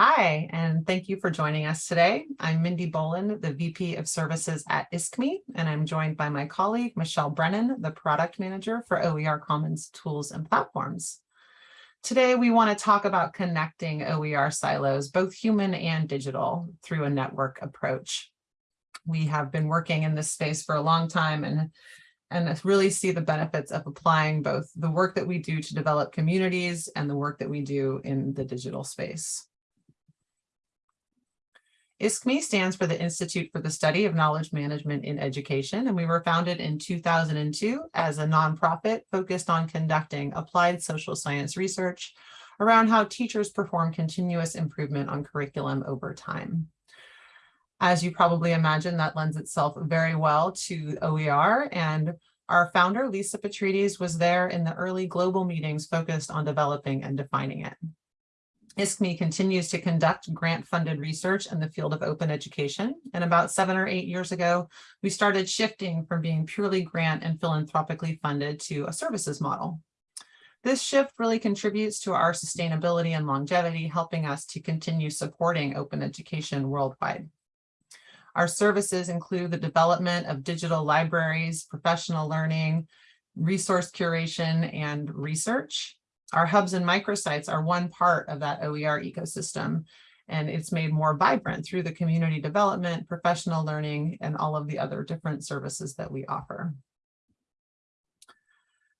Hi, and thank you for joining us today. I'm Mindy Boland, the VP of Services at ISKME, and I'm joined by my colleague, Michelle Brennan, the Product Manager for OER Commons Tools and Platforms. Today, we want to talk about connecting OER silos, both human and digital, through a network approach. We have been working in this space for a long time and and really see the benefits of applying both the work that we do to develop communities and the work that we do in the digital space. ISKME stands for the Institute for the Study of Knowledge Management in Education, and we were founded in 2002 as a nonprofit focused on conducting applied social science research around how teachers perform continuous improvement on curriculum over time. As you probably imagine, that lends itself very well to OER, and our founder, Lisa Petrides, was there in the early global meetings focused on developing and defining it. ISKME continues to conduct grant-funded research in the field of open education. And about seven or eight years ago, we started shifting from being purely grant and philanthropically funded to a services model. This shift really contributes to our sustainability and longevity, helping us to continue supporting open education worldwide. Our services include the development of digital libraries, professional learning, resource curation, and research. Our hubs and microsites are one part of that OER ecosystem, and it's made more vibrant through the community development, professional learning, and all of the other different services that we offer.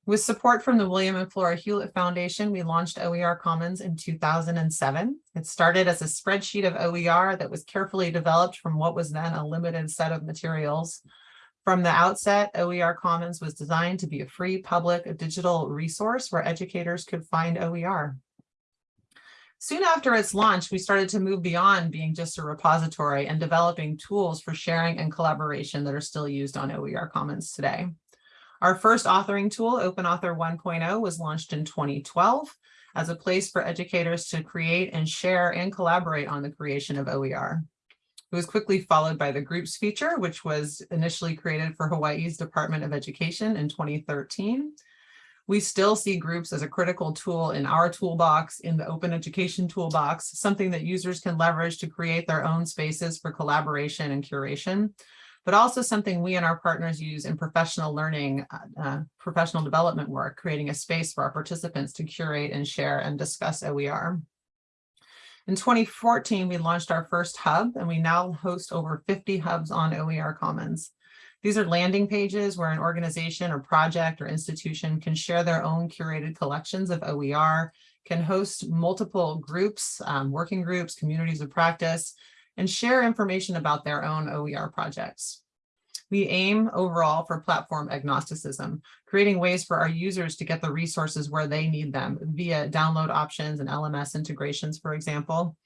With support from the William and Flora Hewlett Foundation, we launched OER Commons in 2007. It started as a spreadsheet of OER that was carefully developed from what was then a limited set of materials. From the outset, OER Commons was designed to be a free public digital resource where educators could find OER. Soon after its launch, we started to move beyond being just a repository and developing tools for sharing and collaboration that are still used on OER Commons today. Our first authoring tool, OpenAuthor 1.0, was launched in 2012 as a place for educators to create and share and collaborate on the creation of OER. It was quickly followed by the groups feature, which was initially created for Hawaii's Department of Education in 2013. We still see groups as a critical tool in our toolbox, in the open education toolbox, something that users can leverage to create their own spaces for collaboration and curation, but also something we and our partners use in professional learning, uh, uh professional development work, creating a space for our participants to curate and share and discuss OER. In 2014, we launched our first hub and we now host over 50 hubs on OER Commons. These are landing pages where an organization or project or institution can share their own curated collections of OER, can host multiple groups, um, working groups, communities of practice, and share information about their own OER projects. We aim overall for platform agnosticism, creating ways for our users to get the resources where they need them via download options and LMS integrations, for example.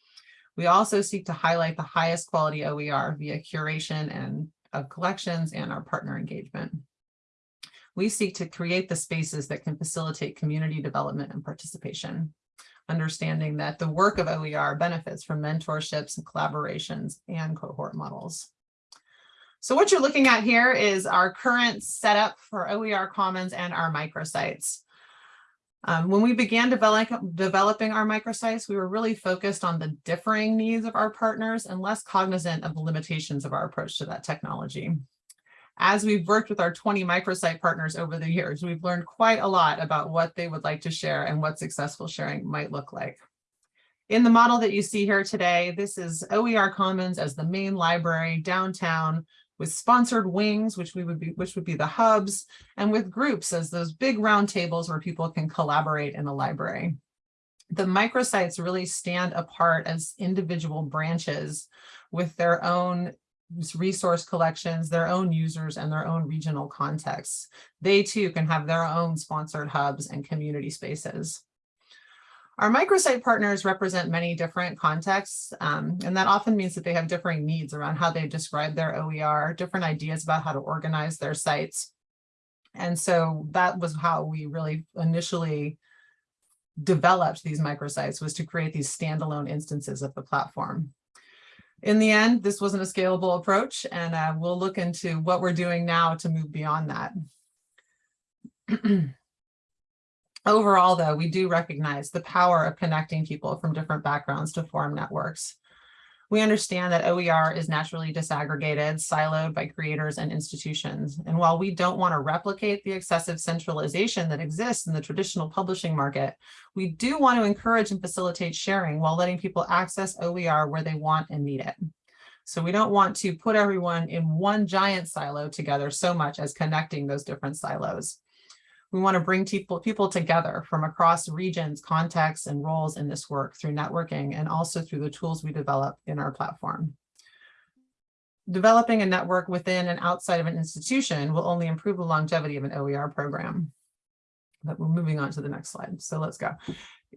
We also seek to highlight the highest quality OER via curation and of collections and our partner engagement. We seek to create the spaces that can facilitate community development and participation, understanding that the work of OER benefits from mentorships and collaborations and cohort models. So what you're looking at here is our current setup for OER Commons and our microsites. Um, when we began develop, developing our microsites, we were really focused on the differing needs of our partners and less cognizant of the limitations of our approach to that technology. As we've worked with our 20 microsite partners over the years, we've learned quite a lot about what they would like to share and what successful sharing might look like. In the model that you see here today, this is OER Commons as the main library downtown with sponsored wings, which we would be, which would be the hubs, and with groups as those big round tables where people can collaborate in the library. The microsites really stand apart as individual branches with their own resource collections, their own users, and their own regional contexts. They too can have their own sponsored hubs and community spaces. Our microsite partners represent many different contexts, um, and that often means that they have differing needs around how they describe their OER, different ideas about how to organize their sites. And so that was how we really initially developed these microsites was to create these standalone instances of the platform. In the end, this wasn't a scalable approach, and uh, we'll look into what we're doing now to move beyond that. Overall, though, we do recognize the power of connecting people from different backgrounds to form networks. We understand that OER is naturally disaggregated, siloed by creators and institutions. And while we don't want to replicate the excessive centralization that exists in the traditional publishing market, we do want to encourage and facilitate sharing while letting people access OER where they want and need it. So we don't want to put everyone in one giant silo together so much as connecting those different silos. We want to bring people, people together from across regions, contexts, and roles in this work through networking and also through the tools we develop in our platform. Developing a network within and outside of an institution will only improve the longevity of an OER program. But we're moving on to the next slide. So let's go.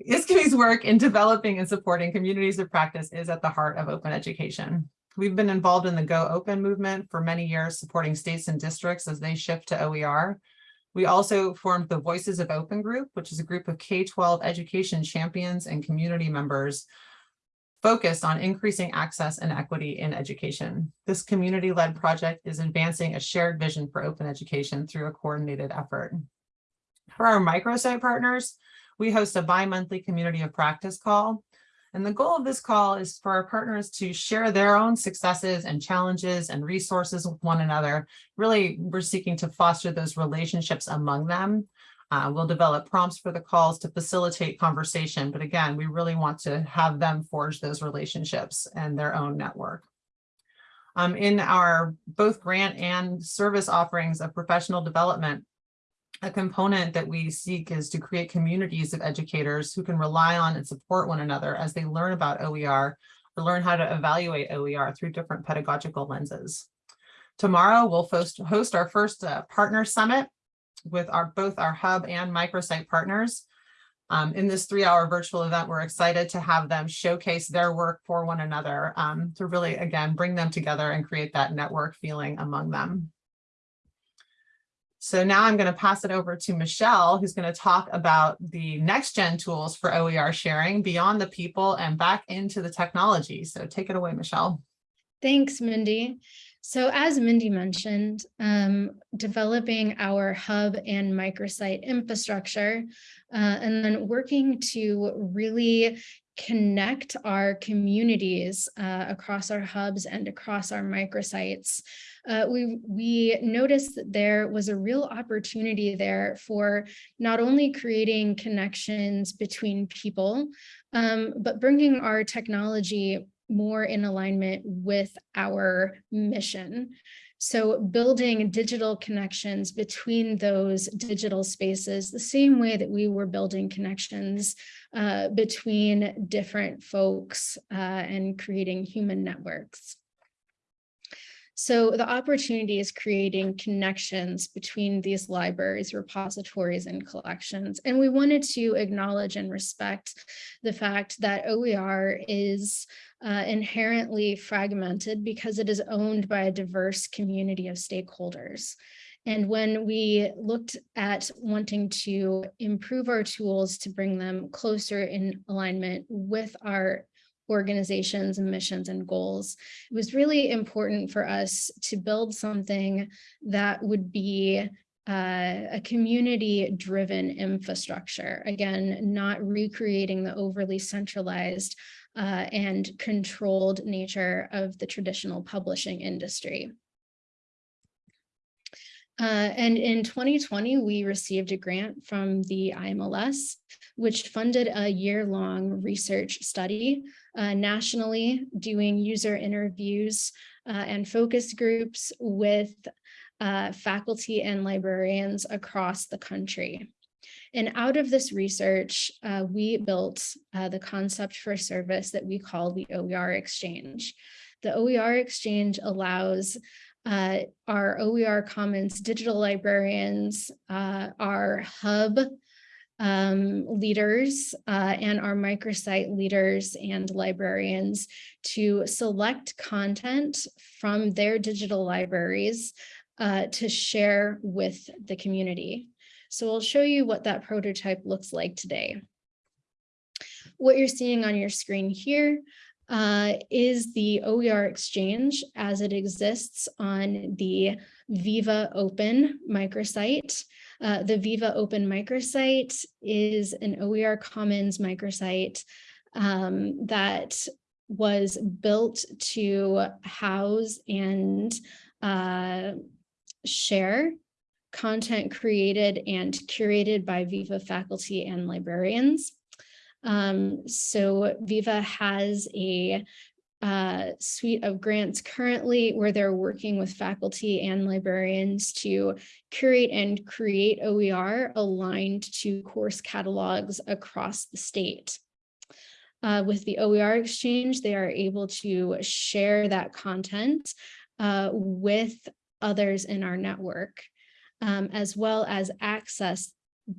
ISKME's work in developing and supporting communities of practice is at the heart of open education. We've been involved in the Go Open movement for many years, supporting states and districts as they shift to OER. We also formed the Voices of Open group, which is a group of K-12 education champions and community members focused on increasing access and equity in education. This community-led project is advancing a shared vision for open education through a coordinated effort. For our microsite partners, we host a bi-monthly community of practice call and the goal of this call is for our partners to share their own successes and challenges and resources with one another. Really, we're seeking to foster those relationships among them. Uh, we'll develop prompts for the calls to facilitate conversation. But again, we really want to have them forge those relationships and their own network. Um, in our both grant and service offerings of professional development, a component that we seek is to create communities of educators who can rely on and support one another as they learn about OER or learn how to evaluate OER through different pedagogical lenses. Tomorrow, we'll host our first uh, partner summit with our both our hub and microsite partners. Um, in this three-hour virtual event, we're excited to have them showcase their work for one another um, to really, again, bring them together and create that network feeling among them. So now I'm going to pass it over to Michelle, who's going to talk about the next gen tools for OER sharing beyond the people and back into the technology. So take it away, Michelle. Thanks, Mindy. So as Mindy mentioned, um, developing our hub and microsite infrastructure, uh, and then working to really connect our communities uh, across our hubs and across our microsites. Uh, we, we noticed that there was a real opportunity there for not only creating connections between people, um, but bringing our technology more in alignment with our mission. So building digital connections between those digital spaces, the same way that we were building connections uh, between different folks uh, and creating human networks. So the opportunity is creating connections between these libraries, repositories, and collections. And we wanted to acknowledge and respect the fact that OER is uh, inherently fragmented because it is owned by a diverse community of stakeholders. And when we looked at wanting to improve our tools to bring them closer in alignment with our organizations and missions and goals. It was really important for us to build something that would be uh, a community driven infrastructure. Again, not recreating the overly centralized uh, and controlled nature of the traditional publishing industry. Uh, and in 2020, we received a grant from the IMLS, which funded a year-long research study uh, nationally doing user interviews uh, and focus groups with uh, faculty and librarians across the country. And out of this research, uh, we built the concept for service that we call the OER Exchange. The OER Exchange allows uh, our OER Commons digital librarians, uh, our hub um, leaders uh, and our microsite leaders and librarians to select content from their digital libraries uh, to share with the community. So I'll show you what that prototype looks like today. What you're seeing on your screen here uh, is the OER Exchange as it exists on the Viva Open microsite. Uh, the Viva Open microsite is an OER Commons microsite um, that was built to house and uh, share content created and curated by Viva faculty and librarians. Um, so Viva has a uh, suite of grants currently where they're working with faculty and librarians to curate and create OER aligned to course catalogs across the state. Uh, with the OER exchange, they are able to share that content uh, with others in our network, um, as well as access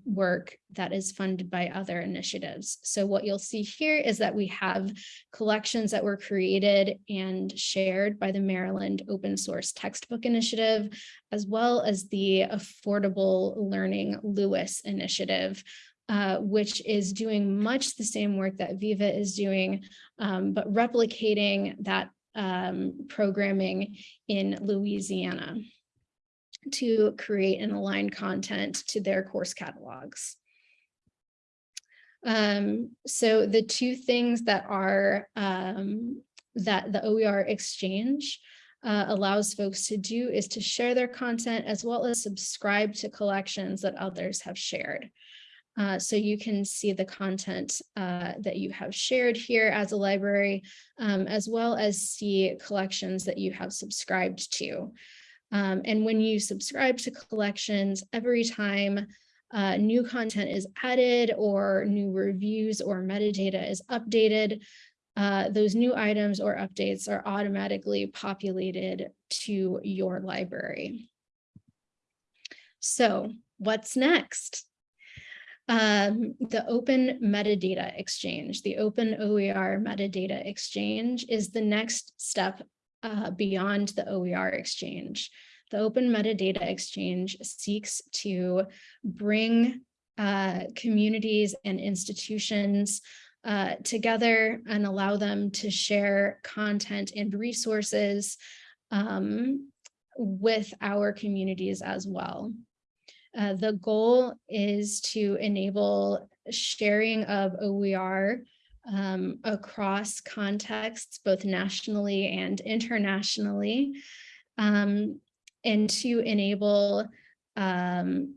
work that is funded by other initiatives. So what you'll see here is that we have collections that were created and shared by the Maryland Open Source Textbook Initiative, as well as the Affordable Learning LOUIS Initiative, uh, which is doing much the same work that Viva is doing, um, but replicating that um, programming in Louisiana to create and align content to their course catalogs. Um, so the two things that are um, that the OER exchange uh, allows folks to do is to share their content as well as subscribe to collections that others have shared. Uh, so you can see the content uh, that you have shared here as a library, um, as well as see collections that you have subscribed to. Um, and when you subscribe to collections, every time uh, new content is added or new reviews or metadata is updated, uh, those new items or updates are automatically populated to your library. So what's next? Um, the Open Metadata Exchange, the Open OER Metadata Exchange is the next step uh, beyond the OER exchange. The Open Metadata Exchange seeks to bring uh, communities and institutions uh, together and allow them to share content and resources um, with our communities as well. Uh, the goal is to enable sharing of OER um, across contexts, both nationally and internationally, um, and to enable um,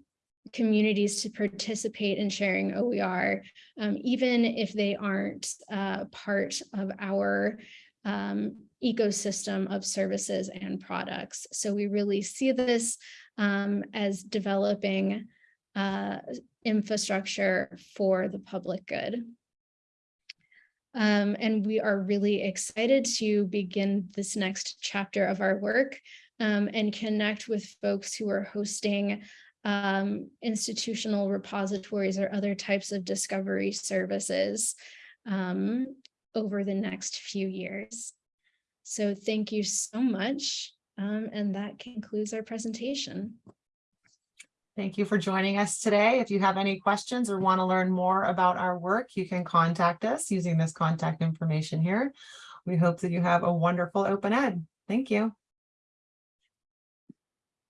communities to participate in sharing OER, um, even if they aren't uh, part of our um, ecosystem of services and products. So we really see this um, as developing uh, infrastructure for the public good. Um, and we are really excited to begin this next chapter of our work um, and connect with folks who are hosting um, institutional repositories or other types of discovery services um, over the next few years. So thank you so much. Um, and that concludes our presentation. Thank you for joining us today. If you have any questions or want to learn more about our work, you can contact us using this contact information here. We hope that you have a wonderful open ed. Thank you.